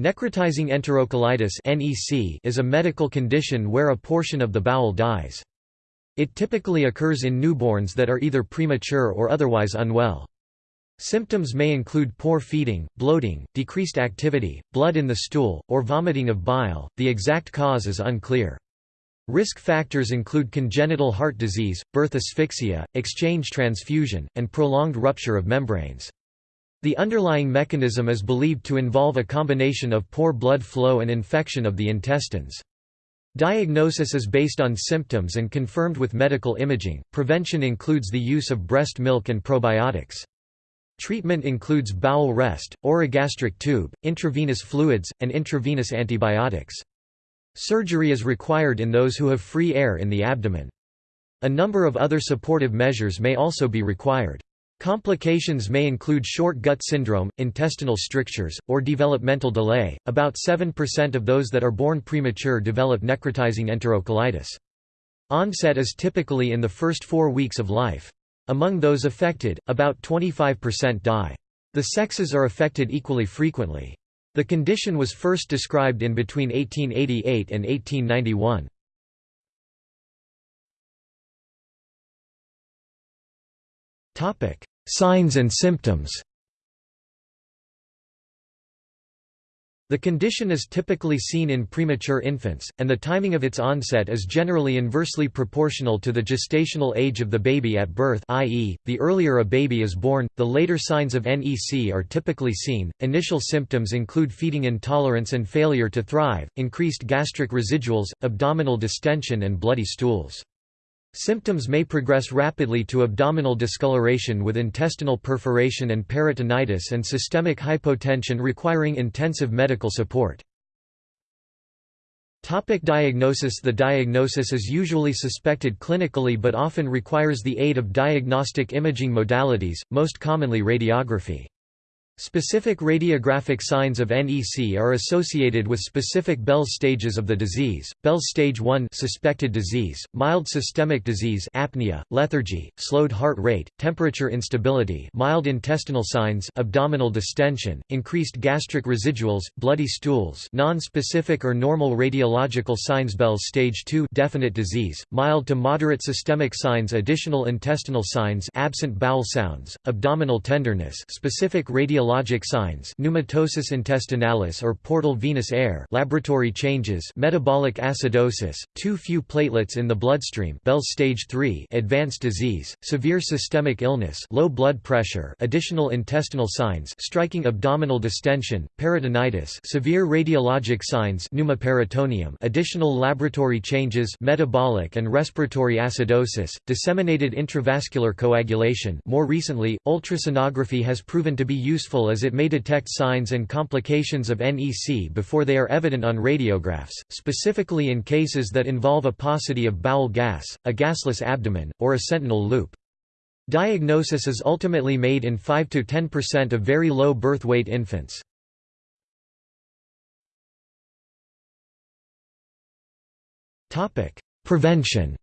Necrotizing enterocolitis is a medical condition where a portion of the bowel dies. It typically occurs in newborns that are either premature or otherwise unwell. Symptoms may include poor feeding, bloating, decreased activity, blood in the stool, or vomiting of bile. The exact cause is unclear. Risk factors include congenital heart disease, birth asphyxia, exchange transfusion, and prolonged rupture of membranes. The underlying mechanism is believed to involve a combination of poor blood flow and infection of the intestines. Diagnosis is based on symptoms and confirmed with medical imaging. Prevention includes the use of breast milk and probiotics. Treatment includes bowel rest, orogastric tube, intravenous fluids, and intravenous antibiotics. Surgery is required in those who have free air in the abdomen. A number of other supportive measures may also be required. Complications may include short gut syndrome, intestinal strictures, or developmental delay. About 7% of those that are born premature develop necrotizing enterocolitis. Onset is typically in the first four weeks of life. Among those affected, about 25% die. The sexes are affected equally frequently. The condition was first described in between 1888 and 1891. Topic: Signs and symptoms. The condition is typically seen in premature infants, and the timing of its onset is generally inversely proportional to the gestational age of the baby at birth i.e., the earlier a baby is born, the later signs of NEC are typically seen. Initial symptoms include feeding intolerance and failure to thrive, increased gastric residuals, abdominal distension and bloody stools. Symptoms may progress rapidly to abdominal discoloration with intestinal perforation and peritonitis and systemic hypotension requiring intensive medical support. Topic diagnosis The diagnosis is usually suspected clinically but often requires the aid of diagnostic imaging modalities, most commonly radiography. Specific radiographic signs of NEC are associated with specific Bell's stages of the disease. Bell's stage 1 suspected disease, mild systemic disease apnea, lethargy, slowed heart rate, temperature instability, mild intestinal signs, abdominal distension, increased gastric residuals, bloody stools, non-specific or normal radiological signs Bell's stage 2 definite disease, mild to moderate systemic signs additional intestinal signs absent bowel sounds, abdominal tenderness, specific radiological physiologic signs pneumatosis intestinalis or portal venous air laboratory changes metabolic acidosis, too few platelets in the bloodstream Bell's stage 3 advanced disease, severe systemic illness low blood pressure additional intestinal signs striking abdominal distension, peritonitis severe radiologic signs pneumoperitoneum additional laboratory changes metabolic and respiratory acidosis, disseminated intravascular coagulation. More recently, ultrasonography has proven to be useful useful as it may detect signs and complications of NEC before they are evident on radiographs, specifically in cases that involve a paucity of bowel gas, a gasless abdomen, or a sentinel loop. Diagnosis is ultimately made in 5–10% of very low birth weight infants. Prevention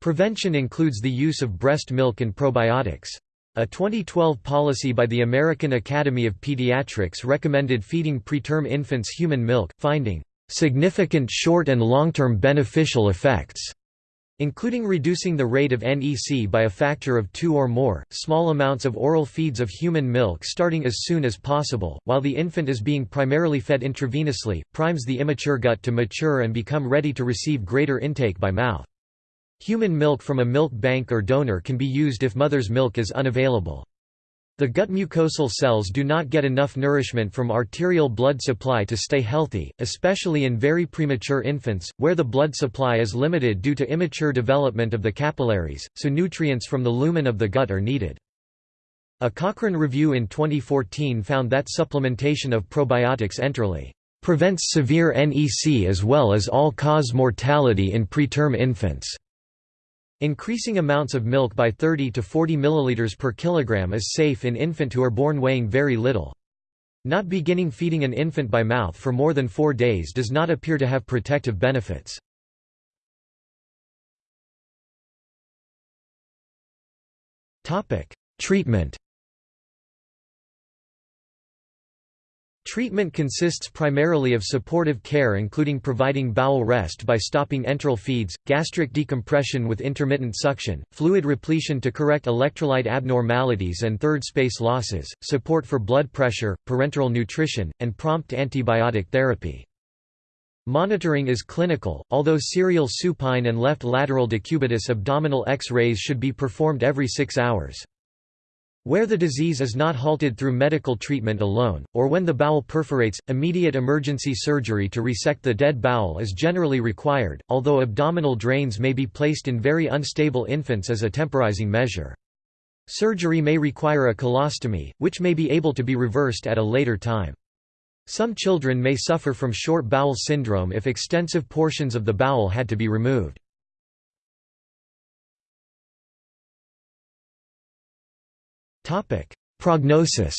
Prevention includes the use of breast milk and probiotics. A 2012 policy by the American Academy of Pediatrics recommended feeding preterm infants human milk, finding significant short and long-term beneficial effects including reducing the rate of NEC by a factor of 2 or more. Small amounts of oral feeds of human milk starting as soon as possible, while the infant is being primarily fed intravenously, primes the immature gut to mature and become ready to receive greater intake by mouth. Human milk from a milk bank or donor can be used if mother's milk is unavailable. The gut mucosal cells do not get enough nourishment from arterial blood supply to stay healthy, especially in very premature infants, where the blood supply is limited due to immature development of the capillaries, so nutrients from the lumen of the gut are needed. A Cochrane review in 2014 found that supplementation of probiotics enterally prevents severe NEC as well as all-cause mortality in preterm infants. Increasing amounts of milk by 30 to 40 ml per kilogram is safe in infant who are born weighing very little. Not beginning feeding an infant by mouth for more than four days does not appear to have protective benefits. Treatment Treatment consists primarily of supportive care including providing bowel rest by stopping enteral feeds, gastric decompression with intermittent suction, fluid repletion to correct electrolyte abnormalities and third space losses, support for blood pressure, parenteral nutrition, and prompt antibiotic therapy. Monitoring is clinical, although serial supine and left lateral decubitus abdominal X-rays should be performed every six hours. Where the disease is not halted through medical treatment alone, or when the bowel perforates, immediate emergency surgery to resect the dead bowel is generally required, although abdominal drains may be placed in very unstable infants as a temporizing measure. Surgery may require a colostomy, which may be able to be reversed at a later time. Some children may suffer from short bowel syndrome if extensive portions of the bowel had to be removed. Prognosis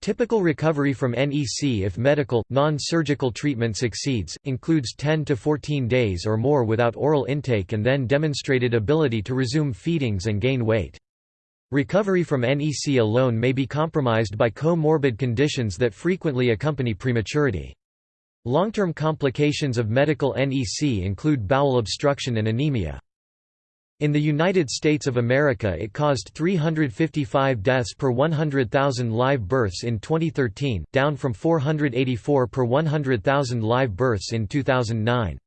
Typical recovery from NEC if medical, non-surgical treatment succeeds, includes 10 to 14 days or more without oral intake and then demonstrated ability to resume feedings and gain weight. Recovery from NEC alone may be compromised by comorbid conditions that frequently accompany prematurity. Long-term complications of medical NEC include bowel obstruction and anemia. In the United States of America it caused 355 deaths per 100,000 live births in 2013, down from 484 per 100,000 live births in 2009.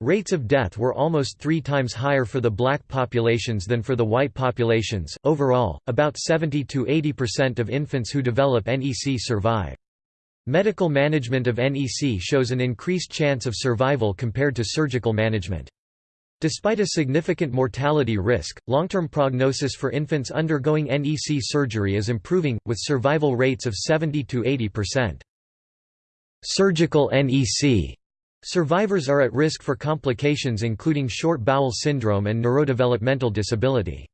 Rates of death were almost three times higher for the black populations than for the white populations. Overall, about 70 to 80% of infants who develop NEC survive. Medical management of NEC shows an increased chance of survival compared to surgical management. Despite a significant mortality risk, long-term prognosis for infants undergoing NEC surgery is improving, with survival rates of 70 to 80%. Surgical NEC Survivors are at risk for complications including short bowel syndrome and neurodevelopmental disability.